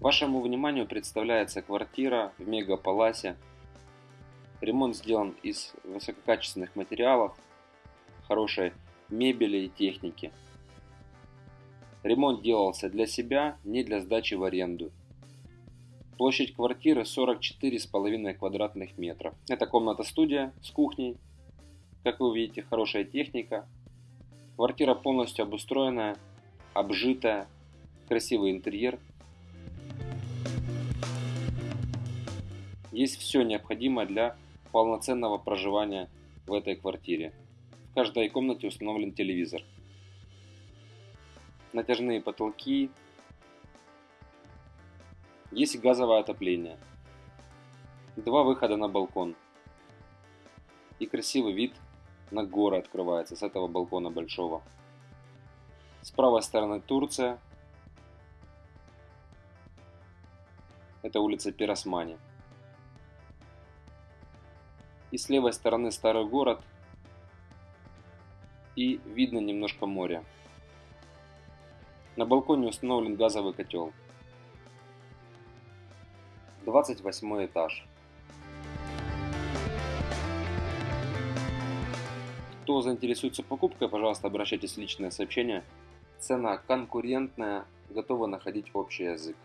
Вашему вниманию представляется квартира в Мегаполасе. Ремонт сделан из высококачественных материалов, хорошей мебели и техники. Ремонт делался для себя, не для сдачи в аренду. Площадь квартиры 44,5 квадратных метров. Это комната-студия с кухней. Как вы видите, хорошая техника. Квартира полностью обустроенная, обжитая, красивый интерьер. Есть все необходимое для полноценного проживания в этой квартире. В каждой комнате установлен телевизор. Натяжные потолки. Есть газовое отопление. Два выхода на балкон. И красивый вид на горы открывается с этого балкона большого. С правой стороны Турция. Это улица Пиросмани. И с левой стороны старый город. И видно немножко море. На балконе установлен газовый котел. 28 этаж. Кто заинтересуется покупкой, пожалуйста, обращайтесь в личное сообщение. Цена конкурентная, готова находить общий язык.